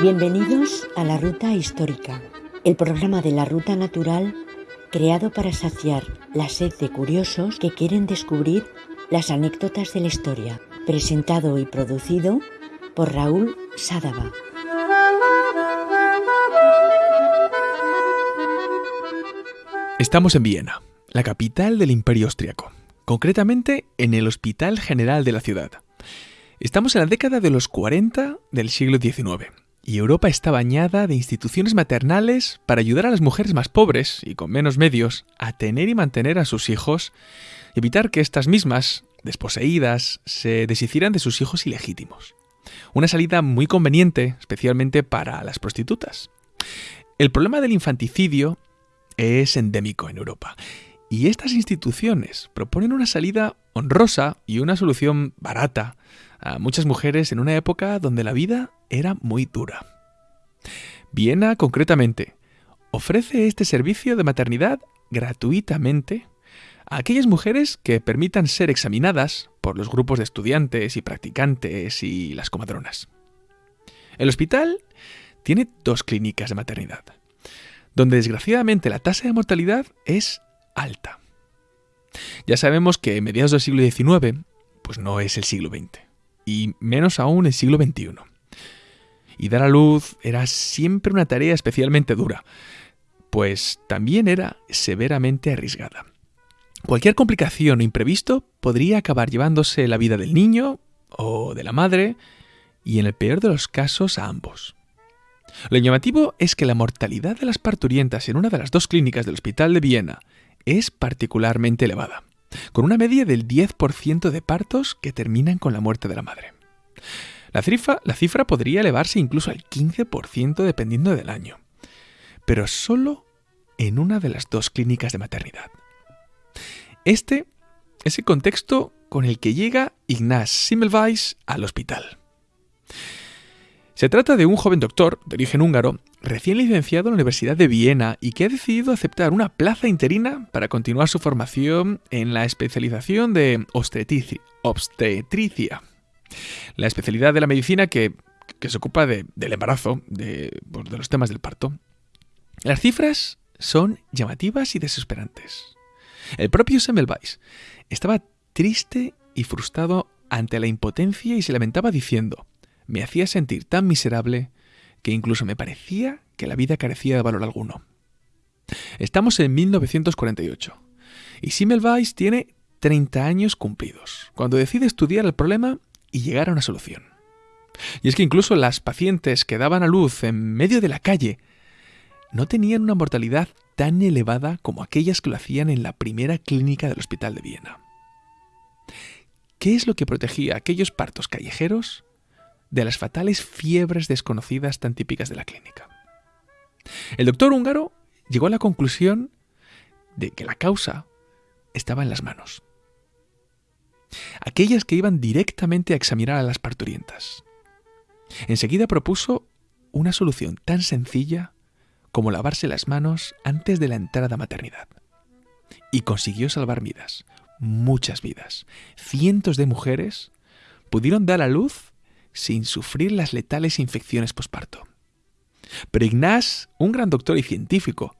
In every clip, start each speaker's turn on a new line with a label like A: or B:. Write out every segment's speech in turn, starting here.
A: Bienvenidos a la Ruta Histórica, el programa de la Ruta Natural creado para saciar la sed de curiosos que quieren descubrir las anécdotas de la historia, presentado y producido por Raúl Sádava.
B: Estamos en Viena, la capital del Imperio Austriaco, concretamente en el Hospital General de la ciudad. Estamos en la década de los 40 del siglo XIX y Europa está bañada de instituciones maternales para ayudar a las mujeres más pobres y con menos medios a tener y mantener a sus hijos evitar que estas mismas, desposeídas, se deshicieran de sus hijos ilegítimos. Una salida muy conveniente, especialmente para las prostitutas. El problema del infanticidio es endémico en Europa y estas instituciones proponen una salida honrosa y una solución barata a muchas mujeres en una época donde la vida era muy dura. Viena, concretamente, ofrece este servicio de maternidad gratuitamente a aquellas mujeres que permitan ser examinadas por los grupos de estudiantes y practicantes y las comadronas. El hospital tiene dos clínicas de maternidad, donde desgraciadamente la tasa de mortalidad es alta. Ya sabemos que mediados del siglo XIX, pues no es el siglo XX, y menos aún el siglo XXI. Y dar a luz era siempre una tarea especialmente dura, pues también era severamente arriesgada. Cualquier complicación o imprevisto podría acabar llevándose la vida del niño o de la madre, y en el peor de los casos a ambos. Lo llamativo es que la mortalidad de las parturientas en una de las dos clínicas del Hospital de Viena es particularmente elevada, con una media del 10% de partos que terminan con la muerte de la madre. La cifra, la cifra podría elevarse incluso al 15% dependiendo del año, pero solo en una de las dos clínicas de maternidad. Este es el contexto con el que llega Ignaz Simmelweis al hospital. Se trata de un joven doctor de origen húngaro, recién licenciado en la Universidad de Viena y que ha decidido aceptar una plaza interina para continuar su formación en la especialización de obstetricia. La especialidad de la medicina que, se ocupa del embarazo, de, de los temas del parto. Las cifras son llamativas y desesperantes. El propio Semmelweis estaba triste y frustrado ante la impotencia y se lamentaba diciendo, me hacía sentir tan miserable que incluso me parecía que la vida carecía de valor alguno. Estamos en 1948 y Semmelweis tiene 30 años cumplidos, cuando decide estudiar el problema y llegar a una solución. Y es que incluso las pacientes que daban a luz en medio de la calle no tenían una mortalidad tan elevada como aquellas que lo hacían en la primera clínica del Hospital de Viena. ¿Qué es lo que protegía aquellos partos callejeros de las fatales fiebres desconocidas tan típicas de la clínica? El doctor húngaro llegó a la conclusión de que la causa estaba en las manos. Aquellas que iban directamente a examinar a las parturientas. Enseguida propuso una solución tan sencilla como lavarse las manos antes de la entrada a maternidad. Y consiguió salvar vidas, muchas vidas. Cientos de mujeres pudieron dar a luz sin sufrir las letales infecciones posparto. Pero Ignaz, un gran doctor y científico,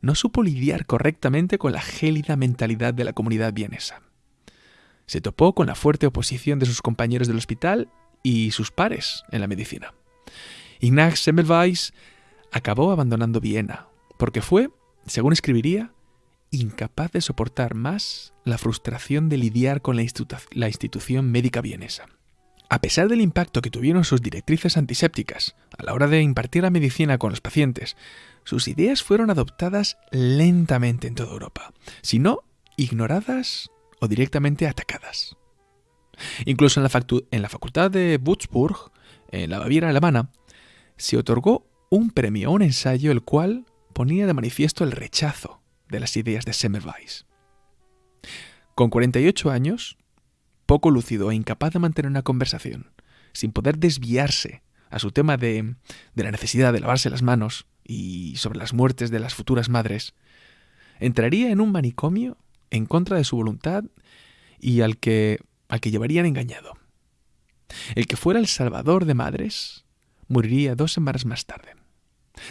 B: no supo lidiar correctamente con la gélida mentalidad de la comunidad vienesa. Se topó con la fuerte oposición de sus compañeros del hospital y sus pares en la medicina. Ignaz Semmelweis acabó abandonando Viena, porque fue, según escribiría, incapaz de soportar más la frustración de lidiar con la, institución médica vienesa. A pesar del impacto que tuvieron sus directrices antisépticas a la hora de impartir la medicina con los pacientes, sus ideas fueron adoptadas lentamente en toda Europa, si no ignoradas o directamente atacadas. Incluso en la, en la facultad de Würzburg, en la Baviera alemana, se otorgó un premio a un ensayo el cual ponía de manifiesto el rechazo de las ideas de Semmelweis. Con 48 años, poco lúcido e incapaz de mantener una conversación, sin poder desviarse a su tema de, de la necesidad de lavarse las manos y sobre las muertes de las futuras madres, entraría en un manicomio en contra de su voluntad y al que, al que llevarían engañado. el que fuera el salvador de madres, moriría dos semanas más tarde.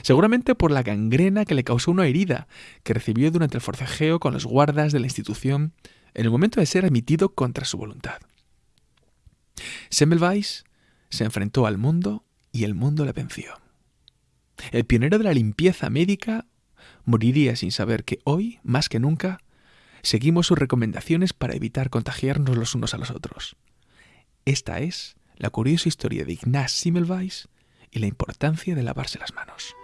B: Seguramente por la gangrena que le causó una herida que recibió durante el forcejeo con los guardas de la institución en el momento de ser admitido contra su voluntad. Semmelweis se enfrentó al mundo y el mundo le venció. El pionero de la limpieza médica moriría sin saber que hoy, más que nunca, seguimos sus recomendaciones para evitar contagiarnos los unos a los otros. Esta es la curiosa historia de Ignaz Semmelweis y la importancia de lavarse las manos.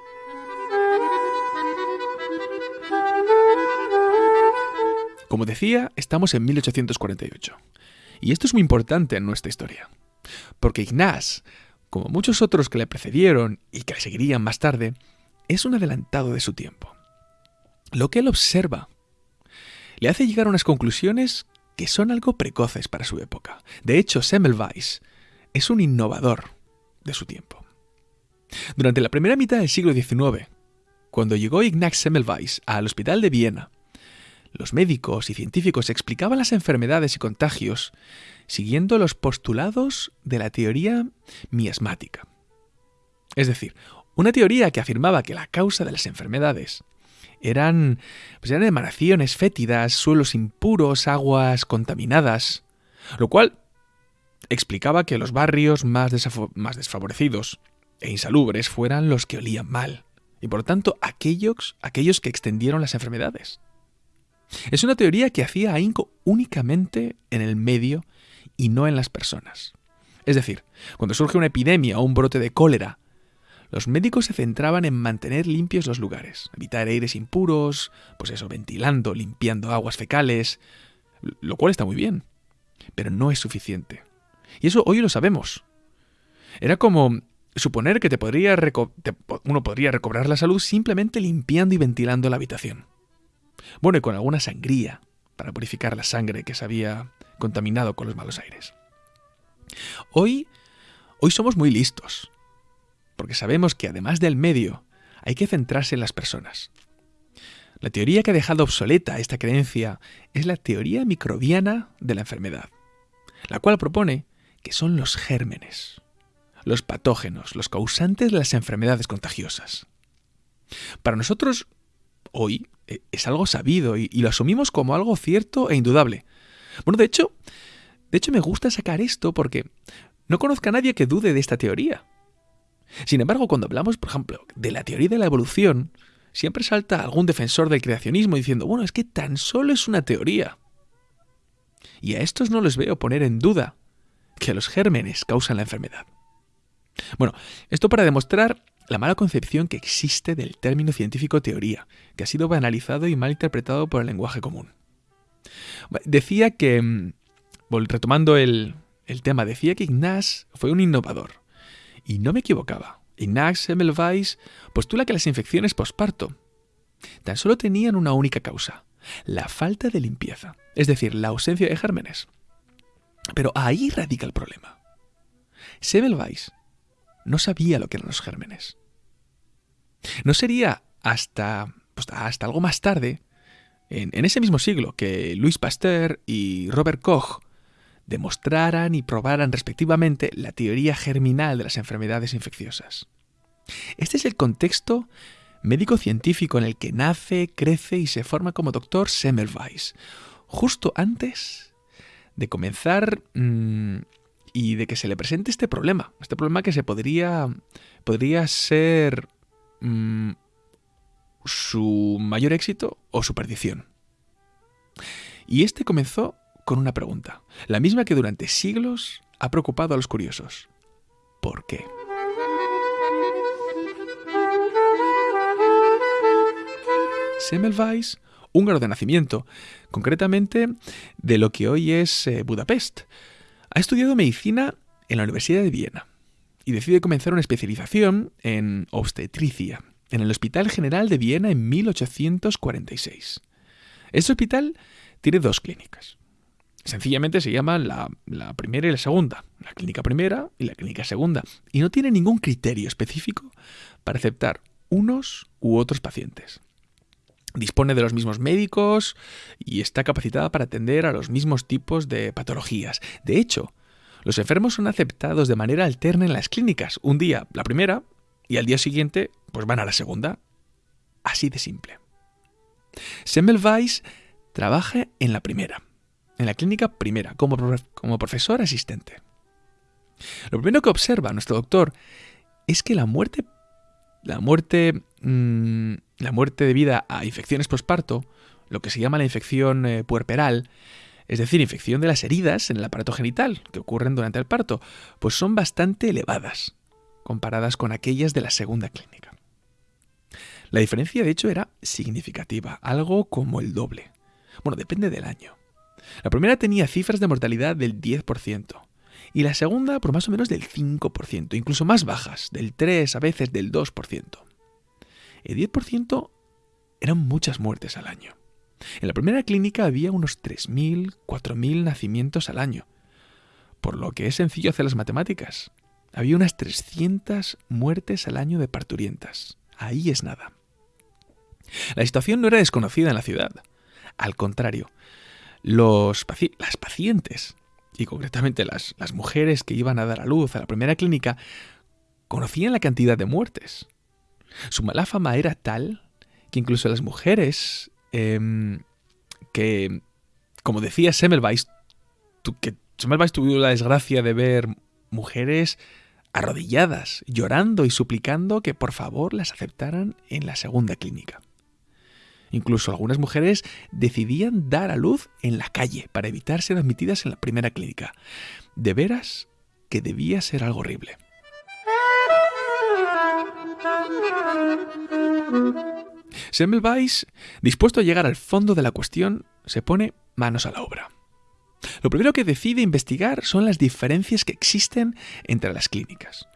B: Como decía, estamos en 1848. Y esto es muy importante en nuestra historia. Porque Ignaz, como muchos otros que le precedieron y que le seguirían más tarde, es un adelantado de su tiempo. Lo que él observa le hace llegar a unas conclusiones que son algo precoces para su época. De hecho, Semmelweis es un innovador de su tiempo. Durante la primera mitad del siglo XIX, cuando llegó Ignaz Semmelweis al Hospital de Viena, los médicos y científicos explicaban las enfermedades y contagios siguiendo los postulados de la teoría miasmática. Es decir, una teoría que afirmaba que la causa de las enfermedades eran, pues emanaciones fétidas, suelos impuros, aguas contaminadas, lo cual explicaba que los barrios más, desfavorecidos e insalubres fueran los que olían mal, y por tanto aquellos que extendieron las enfermedades. Es una teoría que hacía ahínco únicamente en el medio y no en las personas. Es decir, cuando surge una epidemia o un brote de cólera, los médicos se centraban en mantener limpios los lugares, evitar aires impuros, pues eso, ventilando, limpiando aguas fecales, lo cual está muy bien, pero no es suficiente. Y eso hoy lo sabemos. Era como suponer que te podría uno podría recobrar la salud simplemente limpiando y ventilando la habitación. Bueno, y con alguna sangría, para purificar la sangre que se había contaminado con los malos aires. Hoy, hoy somos muy listos, porque sabemos que además del medio, hay que centrarse en las personas. La teoría que ha dejado obsoleta esta creencia es la teoría microbiana de la enfermedad, la cual propone que son los gérmenes, los patógenos, los causantes de las enfermedades contagiosas. Para nosotros, hoy, es algo sabido y, lo asumimos como algo cierto e indudable. Bueno, de hecho, de hecho me gusta sacar esto porque no conozco a nadie que dude de esta teoría. Sin embargo, cuando hablamos, por ejemplo, de la teoría de la evolución, siempre salta algún defensor del creacionismo diciendo, bueno, es que tan solo es una teoría. Y a estos no les veo poner en duda que los gérmenes causan la enfermedad. Bueno, esto para demostrar la mala concepción que existe del término científico teoría, que ha sido banalizado y mal interpretado por el lenguaje común. Decía que, mm, retomando el, el tema, decía que Ignaz fue un innovador. Y no me equivocaba. Ignaz Semmelweis postula que las infecciones posparto tan solo tenían una única causa, la falta de limpieza, es decir, la ausencia de gérmenes. Pero ahí radica el problema. Semmelweis no sabía lo que eran los gérmenes. No sería hasta, pues, hasta algo más tarde, en, ese mismo siglo, que Louis Pasteur y Robert Koch demostraran y probaran respectivamente la teoría germinal de las enfermedades infecciosas. Este es el contexto médico-científico en el que nace, crece y se forma como doctor Semmelweis, justo antes de comenzar mm, y de que se le presente este problema, este problema que se podría, podría ser mm, su mayor éxito o su perdición. Y este comenzó con una pregunta, la misma que durante siglos ha preocupado a los curiosos. ¿Por qué? Semmelweis, húngaro de nacimiento, concretamente de lo que hoy es eh, Budapest, ha estudiado medicina en la Universidad de Viena y decide comenzar una especialización en obstetricia en el Hospital General de Viena en 1846. Este hospital tiene dos clínicas. Sencillamente se llaman la, la, primera y la segunda, la clínica primera y la clínica segunda, y no tiene ningún criterio específico para aceptar unos u otros pacientes. Dispone de los mismos médicos y está capacitada para atender a los mismos tipos de patologías. De hecho, Los enfermos son aceptados de manera alterna en las clínicas. Un día la primera y al día siguiente pues van a la segunda. Así de simple. Semmelweis trabaja en la primera, en la clínica primera, como, como profesor asistente. Lo primero que observa nuestro doctor es que la muerte, la muerte, mm, la muerte debida a infecciones postparto, lo que se llama la infección eh, puerperal, es decir, infección de las heridas en el aparato genital que ocurren durante el parto, pues son bastante elevadas comparadas con aquellas de la segunda clínica. La diferencia, de hecho, era significativa, algo como el doble. Bueno, depende del año. La primera tenía cifras de mortalidad del 10% y la segunda por más o menos del 5%, incluso más bajas, del 3, a veces del 2%. El 10% eran muchas muertes al año. En la primera clínica había unos 3.000, 4.000 nacimientos al año, por lo que es sencillo hacer las matemáticas. Había unas 300 muertes al año de parturientas. Ahí es nada. La situación no era desconocida en la ciudad. Al contrario, los las pacientes, y concretamente las, las mujeres que iban a dar a luz a la primera clínica, conocían la cantidad de muertes. Su mala fama era tal que incluso las mujeres em, que, como decía Semmelweis, que Semmelweis tuvo la desgracia de ver mujeres arrodilladas, llorando y suplicando que por favor las aceptaran en la segunda clínica. Incluso algunas mujeres decidían dar a luz en la calle para evitar ser admitidas en la primera clínica. De veras que debía ser algo horrible. Semmelweis, dispuesto a llegar al fondo de la cuestión, se pone manos a la obra. Lo primero que decide investigar son las diferencias que existen entre las clínicas.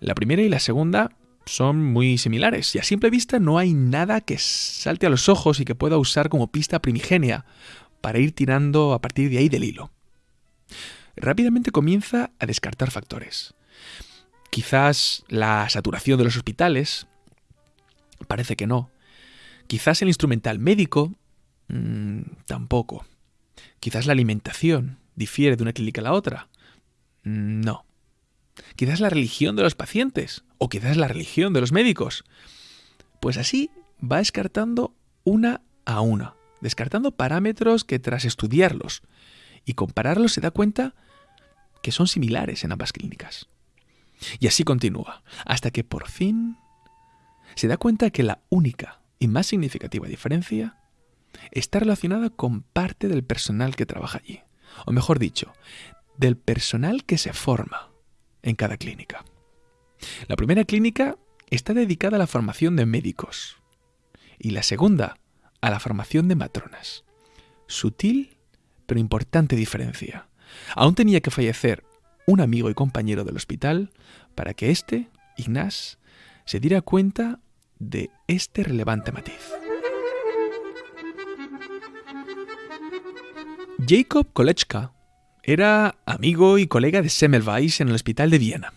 B: La primera y la segunda son muy similares y a simple vista no hay nada que salte a los ojos y que pueda usar como pista primigenia para ir tirando a partir de ahí del hilo. Rápidamente comienza a descartar factores. Quizás la saturación de los hospitales, parece que no. Quizás el instrumental médico, mm, tampoco. Quizás la alimentación difiere de una clínica a la otra. Mm, no. Quizás la religión de los pacientes o quizás la religión de los médicos. Pues así va descartando una a una, descartando parámetros que tras estudiarlos y compararlos se da cuenta que son similares en ambas clínicas. Y así continúa, hasta que por fin se da cuenta que la única y más significativa diferencia está relacionada con parte del personal que trabaja allí, o mejor dicho, del personal que se forma en cada clínica. La primera clínica está dedicada a la formación de médicos y la segunda a la formación de matronas. Sutil pero importante diferencia. Aún tenía que fallecer un amigo y compañero del hospital para que éste, Ignaz, se diera cuenta de este relevante matiz. Jacob Kolechka era amigo y colega de Semmelweis en el hospital de Viena.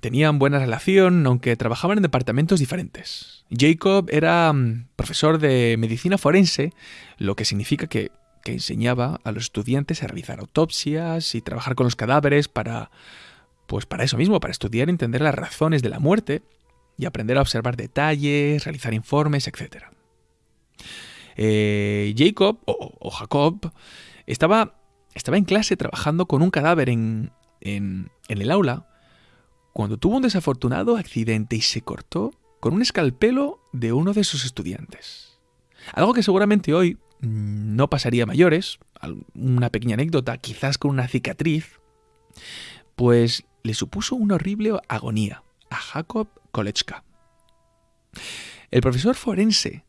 B: Tenían buena relación, aunque trabajaban en departamentos diferentes. Jacob era mm, profesor de medicina forense, lo que significa que, que enseñaba a los estudiantes a realizar autopsias y trabajar con los cadáveres para, pues para eso mismo, para estudiar y entender las razones de la muerte y aprender a observar detalles, realizar informes, etc. Eh, Jacob, o Jacob, estaba, estaba en clase trabajando con un cadáver en, en, el aula cuando tuvo un desafortunado accidente y se cortó con un escalpelo de uno de sus estudiantes. Algo que seguramente hoy mm, no pasaría mayores, una pequeña anécdota, quizás con una cicatriz, pues le supuso una horrible agonía a Jacob Kolechka. El profesor forense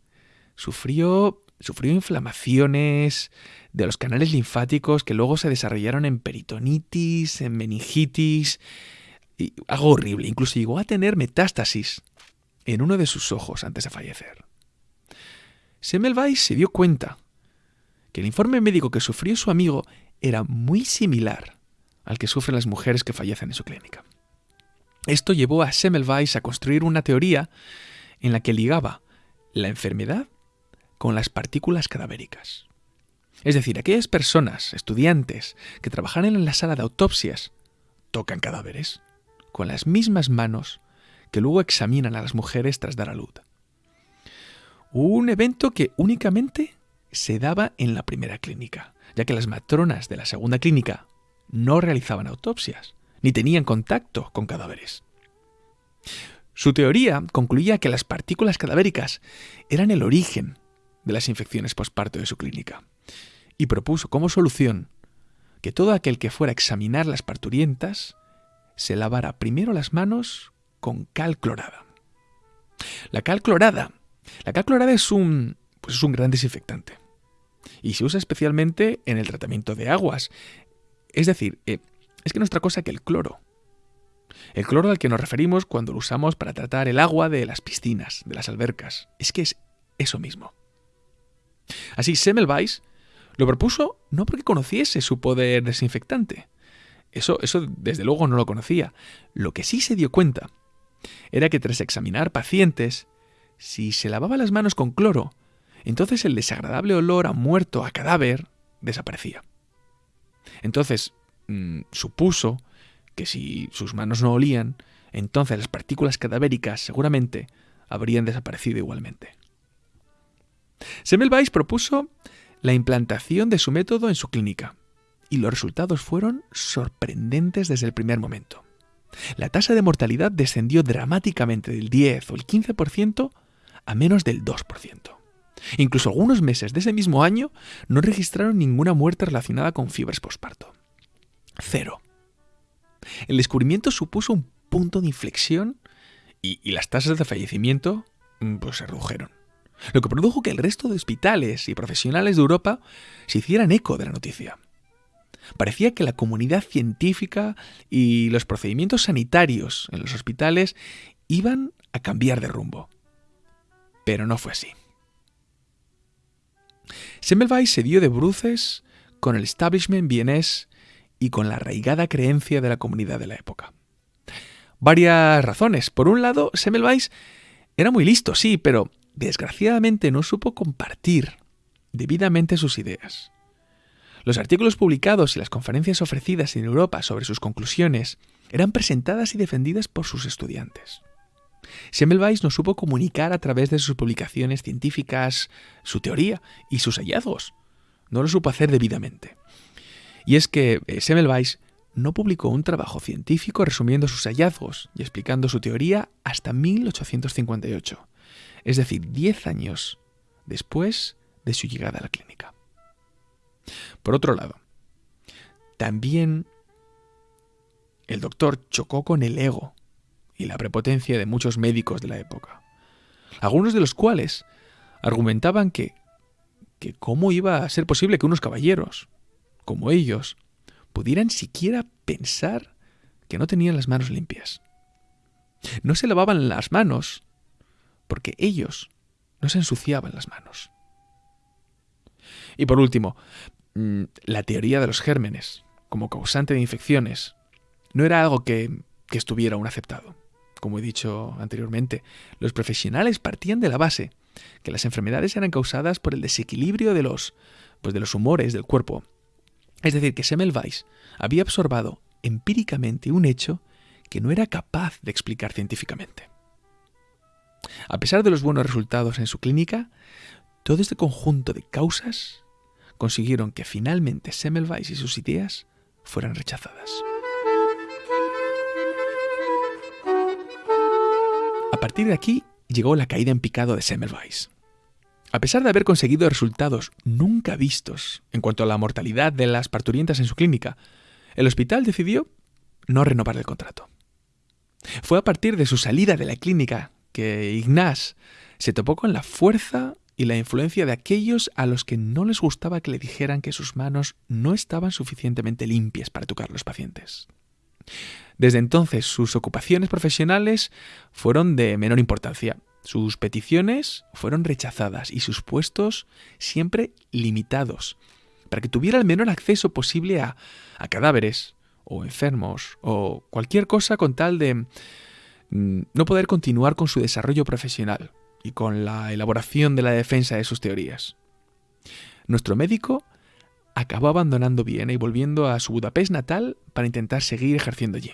B: sufrió, sufrió inflamaciones, de los canales linfáticos que luego se desarrollaron en peritonitis, en meningitis, y algo horrible. Incluso llegó a tener metástasis en uno de sus ojos antes de fallecer. Semmelweis se dio cuenta que el informe médico que sufrió su amigo era muy similar al que sufren las mujeres que fallecen en su clínica. Esto llevó a Semmelweis a construir una teoría en la que ligaba la enfermedad con las partículas cadavéricas. Es decir, aquellas personas, estudiantes, que trabajaran en la sala de autopsias tocan cadáveres, con las mismas manos que luego examinan a las mujeres tras dar a luz. Un evento que únicamente se daba en la primera clínica, ya que las matronas de la segunda clínica no realizaban autopsias, ni tenían contacto con cadáveres. Su teoría concluía que las partículas cadavéricas eran el origen de las infecciones postparto de su clínica, y propuso como solución que todo aquel que fuera a examinar las parturientas se lavara primero las manos con cal clorada. La cal clorada, la cal clorada es un, pues es un gran desinfectante y se usa especialmente en el tratamiento de aguas. Es decir, eh, es que no es otra cosa que el cloro. El cloro al que nos referimos cuando lo usamos para tratar el agua de las piscinas, de las albercas. Es que es eso mismo. Así, Semmelweis lo propuso no porque conociese su poder desinfectante. Eso, eso desde luego no lo conocía. Lo que sí se dio cuenta era que tras examinar pacientes, si se lavaba las manos con cloro, entonces el desagradable olor a muerto, a cadáver, desaparecía. Entonces, mm, supuso que si sus manos no olían, entonces las partículas cadavéricas seguramente habrían desaparecido igualmente. Semmelweis propuso la implantación de su método en su clínica, y los resultados fueron sorprendentes desde el primer momento. La tasa de mortalidad descendió dramáticamente del 10 o el 15% a menos del 2%. Incluso algunos meses de ese mismo año no registraron ninguna muerte relacionada con fiebres posparto. Cero. El descubrimiento supuso un punto de inflexión y, las tasas de fallecimiento mm, pues, se redujeron. Lo que produjo que el resto de hospitales y profesionales de Europa se hicieran eco de la noticia. Parecía que la comunidad científica y los procedimientos sanitarios en los hospitales iban a cambiar de rumbo. Pero no fue así. Semmelweis se dio de bruces con el establishment vienés y con la arraigada creencia de la comunidad de la época. Varias razones. Por un lado, Semmelweis era muy listo, sí, pero desgraciadamente no supo compartir debidamente sus ideas. Los artículos publicados y las conferencias ofrecidas en Europa sobre sus conclusiones eran presentadas y defendidas por sus estudiantes. Semmelweis no supo comunicar a través de sus publicaciones científicas su teoría y sus hallazgos. No lo supo hacer debidamente. Y es que eh, Semmelweis no publicó un trabajo científico resumiendo sus hallazgos y explicando su teoría hasta 1858, es decir, 10 años después de su llegada a la clínica. Por otro lado, también el doctor chocó con el ego y la prepotencia de muchos médicos de la época, algunos de los cuales argumentaban que, que cómo iba a ser posible que unos caballeros, como ellos, pudieran siquiera pensar que no tenían las manos limpias. No se lavaban las manos porque ellos no se ensuciaban las manos. Y por último, mm, la teoría de los gérmenes como causante de infecciones no era algo que, estuviera aún aceptado como he dicho anteriormente, los profesionales partían de la base que las enfermedades eran causadas por el desequilibrio de los, pues de los humores del cuerpo. Es decir, que Semmelweis había observado empíricamente un hecho que no era capaz de explicar científicamente. A pesar de los buenos resultados en su clínica, todo este conjunto de causas consiguieron que finalmente Semmelweis y sus ideas fueran rechazadas. A partir de aquí llegó la caída en picado de Semmelweis. A pesar de haber conseguido resultados nunca vistos en cuanto a la mortalidad de las parturientas en su clínica, el hospital decidió no renovar el contrato. Fue a partir de su salida de la clínica que Ignaz se topó con la fuerza y la influencia de aquellos a los que no les gustaba que le dijeran que sus manos no estaban suficientemente limpias para tocar los pacientes. Desde entonces sus ocupaciones profesionales fueron de menor importancia. Sus peticiones fueron rechazadas y sus puestos siempre limitados, para que tuviera el menor acceso posible a, cadáveres o enfermos o cualquier cosa con tal de mm, no poder continuar con su desarrollo profesional y con la elaboración de la defensa de sus teorías. Nuestro médico acabó abandonando Viena y volviendo a su Budapest natal para intentar seguir ejerciendo allí.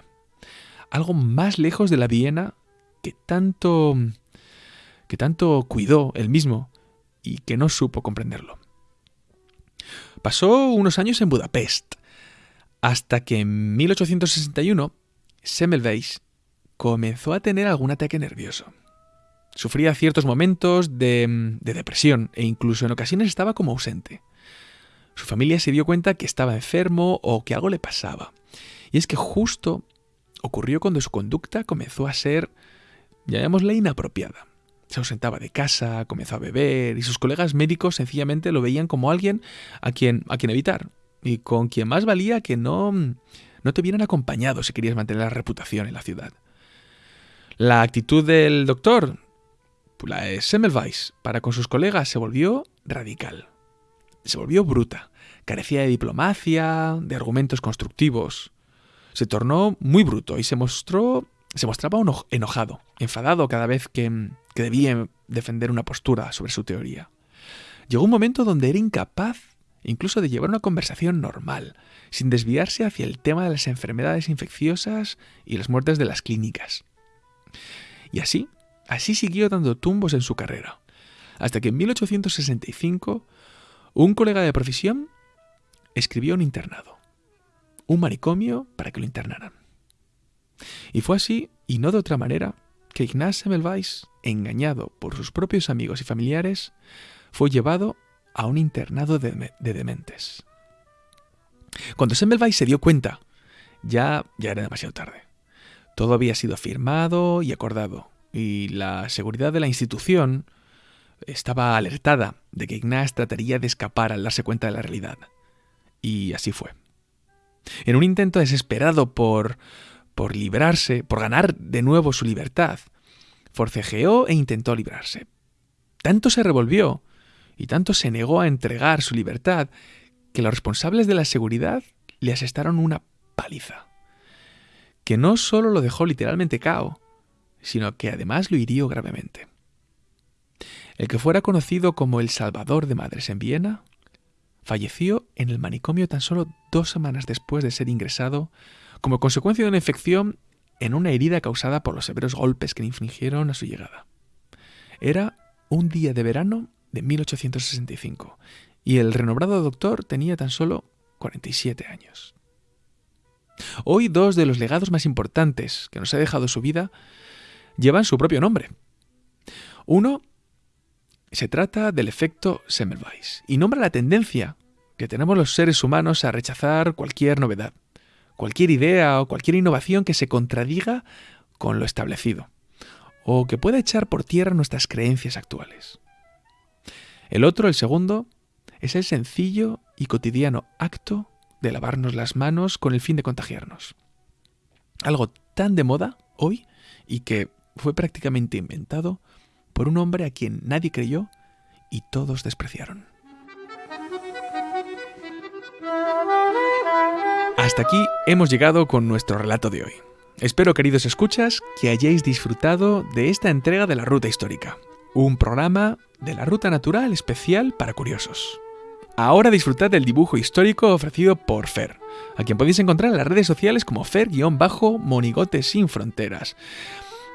B: Algo más lejos de la Viena que tanto que tanto cuidó él mismo y que no supo comprenderlo. Pasó unos años en Budapest, hasta que en 1861 Semmelweis comenzó a tener algún ataque nervioso. Sufría ciertos momentos de, de, depresión e incluso en ocasiones estaba como ausente. Su familia se dio cuenta que estaba enfermo o que algo le pasaba. Y es que justo ocurrió cuando su conducta comenzó a ser, llamémosle, inapropiada. Se ausentaba de casa, comenzó a beber y sus colegas médicos sencillamente lo veían como alguien a quien, a quien evitar y con quien más valía que no, no te vieran acompañado si querías mantener la reputación en la ciudad. La actitud del doctor, la de Semmelweis, para con sus colegas se volvió radical. Se volvió bruta. Carecía de diplomacia, de argumentos constructivos. Se tornó muy bruto y se mostró se mostraba enojado, enfadado cada vez que, que debía defender una postura sobre su teoría. Llegó un momento donde era incapaz incluso de llevar una conversación normal, sin desviarse hacia el tema de las enfermedades infecciosas y las muertes de las clínicas. Y así, así siguió dando tumbos en su carrera, hasta que en 1865 un colega de profesión escribió un internado, un manicomio para que lo internaran. Y fue así, y no de otra manera, que Ignaz Semmelweis, engañado por sus propios amigos y familiares, fue llevado a un internado de, dementes. Cuando Semmelweis se dio cuenta, ya, ya era demasiado tarde. Todo había sido firmado y acordado, y la seguridad de la institución estaba alertada de que Ignaz trataría de escapar al darse cuenta de la realidad. Y así fue. En un intento desesperado por por librarse, por ganar de nuevo su libertad. Forcejeó e intentó librarse. Tanto se revolvió y tanto se negó a entregar su libertad que los responsables de la seguridad le asestaron una paliza, que no solo lo dejó literalmente cao, sino que además lo hirió gravemente. El que fuera conocido como el Salvador de Madres en Viena, falleció en el manicomio tan solo dos semanas después de ser ingresado como consecuencia de una infección en una herida causada por los severos golpes que le infligieron a su llegada. Era un día de verano de 1865 y el renombrado doctor tenía tan solo 47 años. Hoy dos de los legados más importantes que nos ha dejado su vida llevan su propio nombre. Uno se trata del efecto Semmelweis y nombra la tendencia que tenemos los seres humanos a rechazar cualquier novedad, cualquier idea o cualquier innovación que se contradiga con lo establecido, o que pueda echar por tierra nuestras creencias actuales. El otro, el segundo, es el sencillo y cotidiano acto de lavarnos las manos con el fin de contagiarnos. Algo tan de moda hoy y que fue prácticamente inventado por un hombre a quien nadie creyó y todos despreciaron. Hasta aquí hemos llegado con nuestro relato de hoy. Espero, queridos escuchas, que hayáis disfrutado de esta entrega de la Ruta Histórica, un programa de la Ruta Natural especial para curiosos. Ahora disfrutad del dibujo histórico ofrecido por Fer, a quien podéis encontrar en las redes sociales como Fer-Monigote sin fronteras.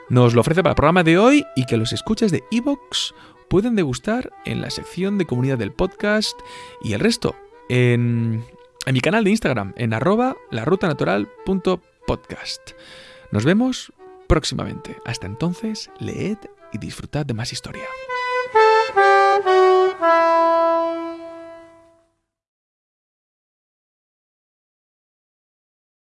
B: Nos lo ofrece para el programa de hoy y que los escuchas de Evox pueden degustar en la sección de comunidad del podcast y el resto en en mi canal de Instagram, en arroba larutanatural.podcast. Nos vemos próximamente. Hasta entonces, leed y disfrutad de más historia.